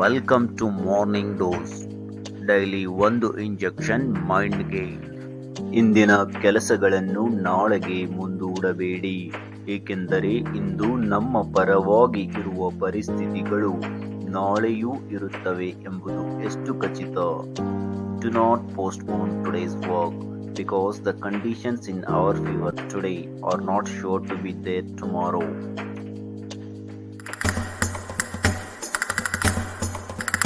Welcome to morning dose daily ಒಂದು injection ಮೈಂಡ್ಗೆ ಇಂದಿನ ಕೆಲಸಗಳನ್ನು ನಾಳೆಗೆ ಮುಂದೂಡಬೇಡಿ, ಏಕೆಂದರೆ ಇಂದು ನಮ್ಮ ಪರವಾಗಿ ಇರುವ ಪರಿಸ್ಥಿತಿಗಳು ನಾಳೆಯೂ ಇರುತ್ತವೆ ಎಂಬುದು ಎಷ್ಟು ಖಚಿತ. Do not postpone today's work because the conditions in our favour today are not sure to be there tomorrow